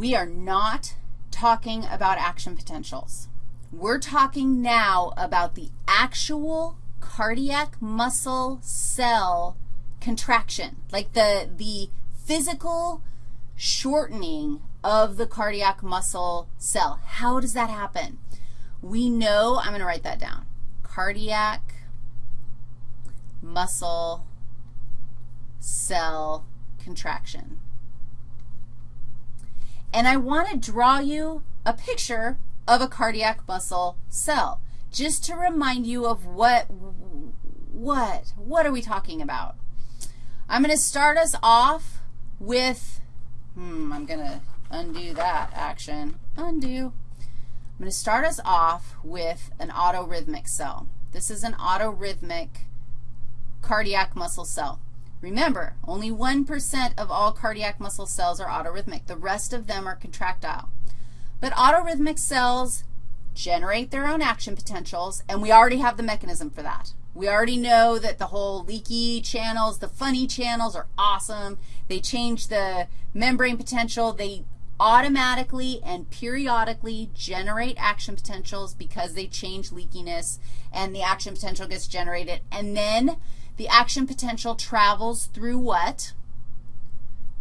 we are not talking about action potentials. We're talking now about the actual cardiac muscle cell contraction, like the, the physical shortening of the cardiac muscle cell. How does that happen? We know, I'm going to write that down, cardiac muscle cell contraction. And I want to draw you a picture of a cardiac muscle cell just to remind you of what, what, what are we talking about? I'm going to start us off with, hmm, I'm going to undo that action. Undo. I'm going to start us off with an autorhythmic cell. This is an autorhythmic cardiac muscle cell. Remember, only 1% of all cardiac muscle cells are autorhythmic. The rest of them are contractile. But autorhythmic cells generate their own action potentials, and we already have the mechanism for that. We already know that the whole leaky channels, the funny channels are awesome. They change the membrane potential. They automatically and periodically generate action potentials because they change leakiness, and the action potential gets generated. And then the action potential travels through what?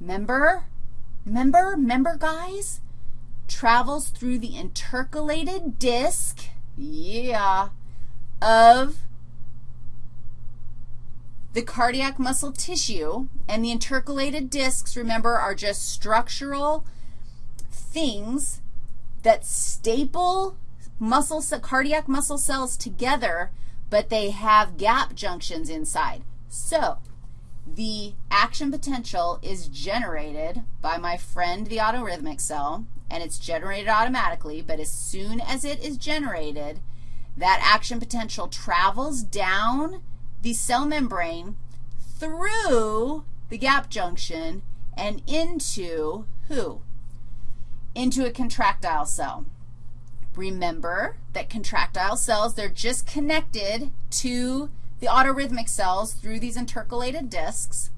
Member, member, member, guys? Travels through the intercalated disc, yeah, of the cardiac muscle tissue. And the intercalated discs, remember, are just structural things that staple muscle, cardiac muscle cells together but they have gap junctions inside. So the action potential is generated by my friend the autorhythmic cell, and it's generated automatically, but as soon as it is generated, that action potential travels down the cell membrane through the gap junction and into who? Into a contractile cell. Remember that contractile cells, they're just connected to the autorhythmic cells through these intercalated discs.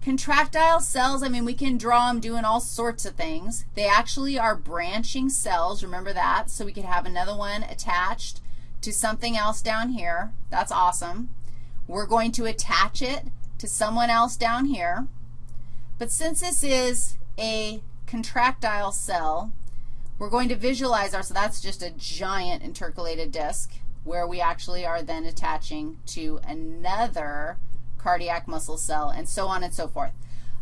Contractile cells, I mean, we can draw them doing all sorts of things. They actually are branching cells. Remember that? So we could have another one attached to something else down here. That's awesome. We're going to attach it to someone else down here. But since this is a contractile cell, we're going to visualize our, so that's just a giant intercalated disc where we actually are then attaching to another cardiac muscle cell and so on and so forth.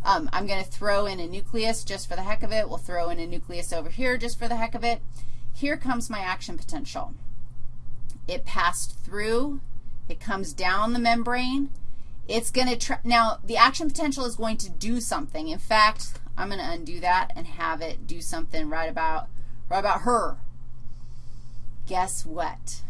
Um, I'm going to throw in a nucleus just for the heck of it. We'll throw in a nucleus over here just for the heck of it. Here comes my action potential. It passed through. It comes down the membrane. It's going to, now the action potential is going to do something. In fact, I'm going to undo that and have it do something right about what about her? Guess what?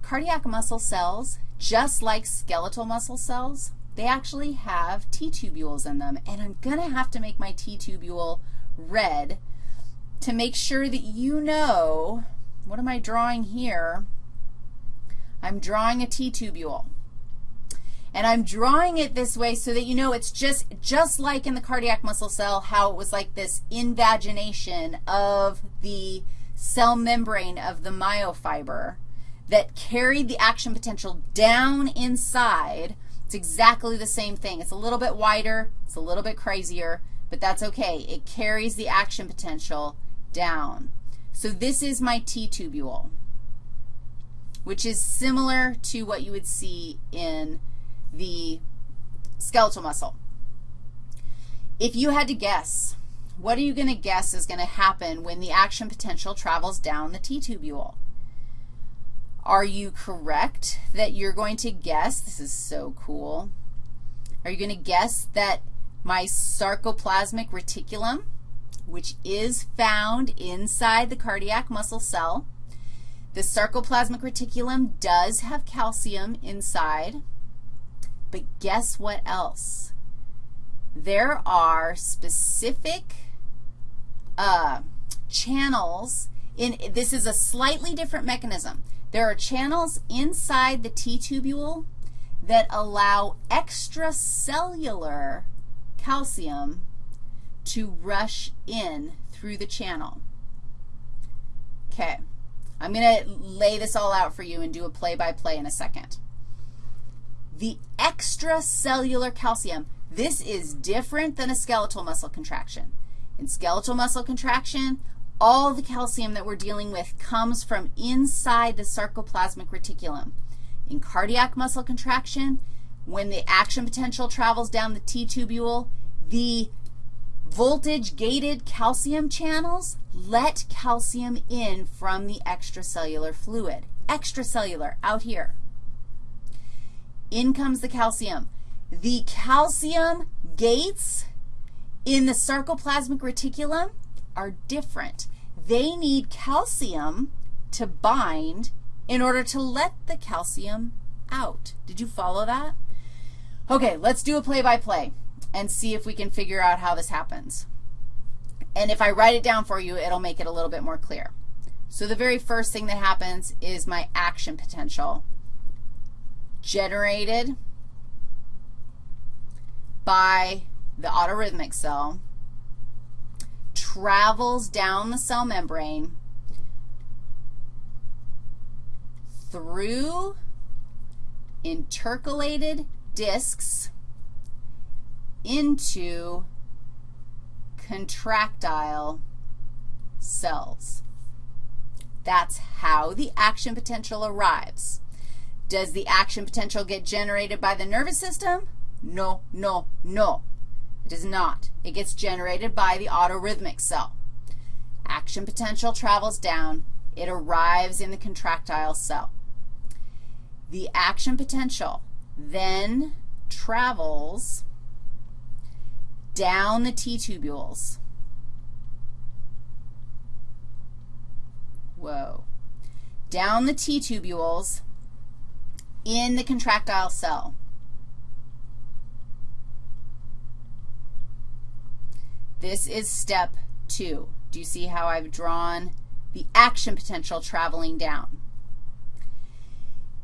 Cardiac muscle cells, just like skeletal muscle cells, they actually have T-tubules in them. And I'm going to have to make my T-tubule red to make sure that you know, what am I drawing here? I'm drawing a T-tubule. And I'm drawing it this way so that you know it's just, just like in the cardiac muscle cell, how it was like this invagination of the cell membrane of the myofiber that carried the action potential down inside. It's exactly the same thing. It's a little bit wider. It's a little bit crazier, but that's okay. It carries the action potential down. So this is my T-tubule, which is similar to what you would see in the skeletal muscle. If you had to guess, what are you going to guess is going to happen when the action potential travels down the T-tubule? Are you correct that you're going to guess, this is so cool, are you going to guess that my sarcoplasmic reticulum, which is found inside the cardiac muscle cell, the sarcoplasmic reticulum does have calcium inside. But guess what else? There are specific uh, channels in, this is a slightly different mechanism. There are channels inside the T-tubule that allow extracellular calcium to rush in through the channel. Okay. I'm going to lay this all out for you and do a play-by-play -play in a second. The extracellular calcium, this is different than a skeletal muscle contraction. In skeletal muscle contraction, all the calcium that we're dealing with comes from inside the sarcoplasmic reticulum. In cardiac muscle contraction, when the action potential travels down the T-tubule, the voltage-gated calcium channels let calcium in from the extracellular fluid. Extracellular, out here. In comes the calcium. The calcium gates in the sarcoplasmic reticulum are different. They need calcium to bind in order to let the calcium out. Did you follow that? Okay, let's do a play-by-play. -play and see if we can figure out how this happens. And if I write it down for you, it'll make it a little bit more clear. So the very first thing that happens is my action potential generated by the autorhythmic cell, travels down the cell membrane through intercalated discs into contractile cells. That's how the action potential arrives. Does the action potential get generated by the nervous system? No, no, no. It does not. It gets generated by the autorhythmic cell. Action potential travels down. It arrives in the contractile cell. The action potential then travels down the T-tubules. Whoa. Down the T-tubules in the contractile cell. This is step two. Do you see how I've drawn the action potential traveling down?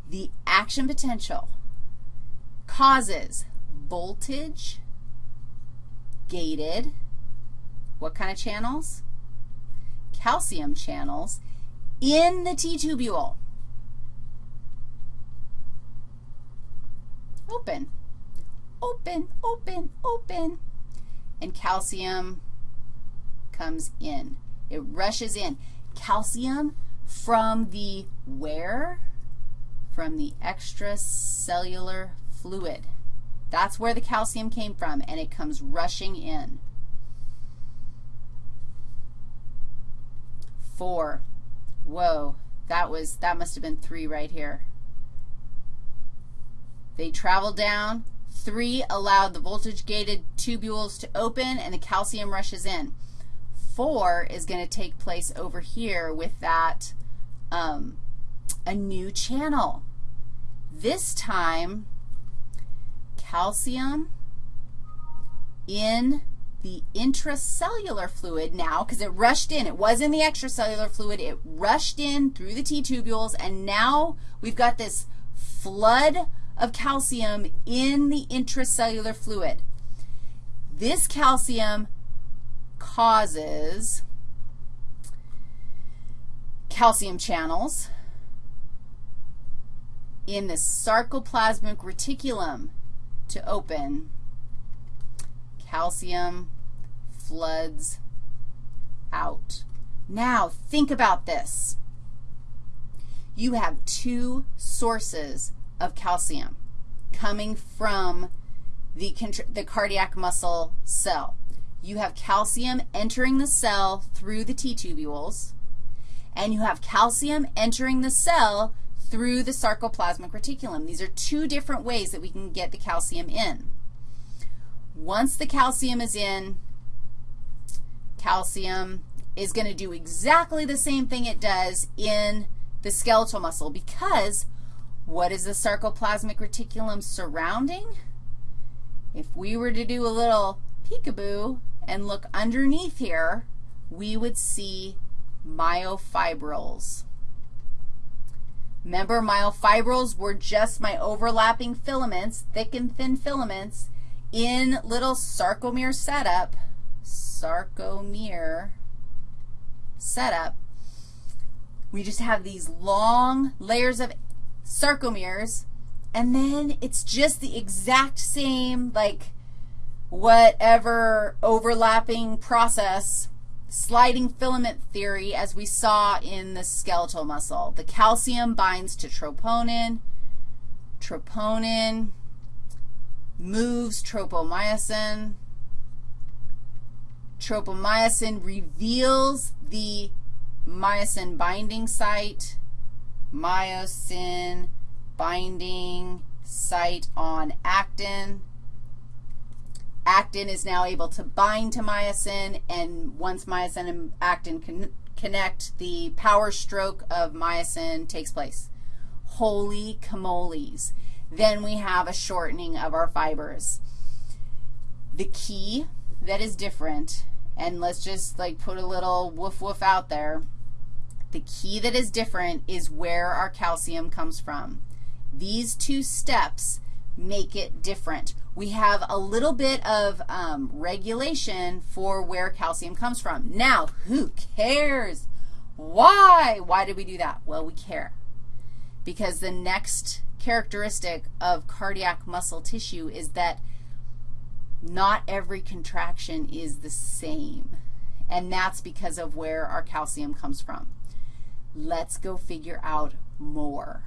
The action potential causes voltage gated, what kind of channels? Calcium channels in the T-tubule. Open, open, open, open. And calcium comes in. It rushes in. Calcium from the where? From the extracellular fluid. That's where the calcium came from, and it comes rushing in. Four. Whoa, that was, that must have been three right here. They travel down. Three allowed the voltage-gated tubules to open, and the calcium rushes in. Four is going to take place over here with that, um, a new channel. This time, calcium in the intracellular fluid now because it rushed in. It was in the extracellular fluid. It rushed in through the T-tubules, and now we've got this flood of calcium in the intracellular fluid. This calcium causes calcium channels in the sarcoplasmic reticulum to open. Calcium floods out. Now, think about this. You have two sources of calcium coming from the, the cardiac muscle cell. You have calcium entering the cell through the T-tubules, and you have calcium entering the cell through the sarcoplasmic reticulum. These are two different ways that we can get the calcium in. Once the calcium is in, calcium is going to do exactly the same thing it does in the skeletal muscle because what is the sarcoplasmic reticulum surrounding? If we were to do a little peekaboo and look underneath here, we would see myofibrils. Remember, myofibrils were just my overlapping filaments, thick and thin filaments, in little sarcomere setup, sarcomere setup, we just have these long layers of sarcomeres, and then it's just the exact same, like, whatever overlapping process, sliding filament theory as we saw in the skeletal muscle. The calcium binds to troponin. Troponin moves tropomyosin. Tropomyosin reveals the myosin binding site, myosin binding site on actin. Actin is now able to bind to myosin, and once myosin and actin con connect, the power stroke of myosin takes place. Holy camoles. Then we have a shortening of our fibers. The key that is different, and let's just like put a little woof woof out there, the key that is different is where our calcium comes from. These two steps make it different. We have a little bit of um, regulation for where calcium comes from. Now, who cares? Why? Why did we do that? Well, we care because the next characteristic of cardiac muscle tissue is that not every contraction is the same, and that's because of where our calcium comes from. Let's go figure out more.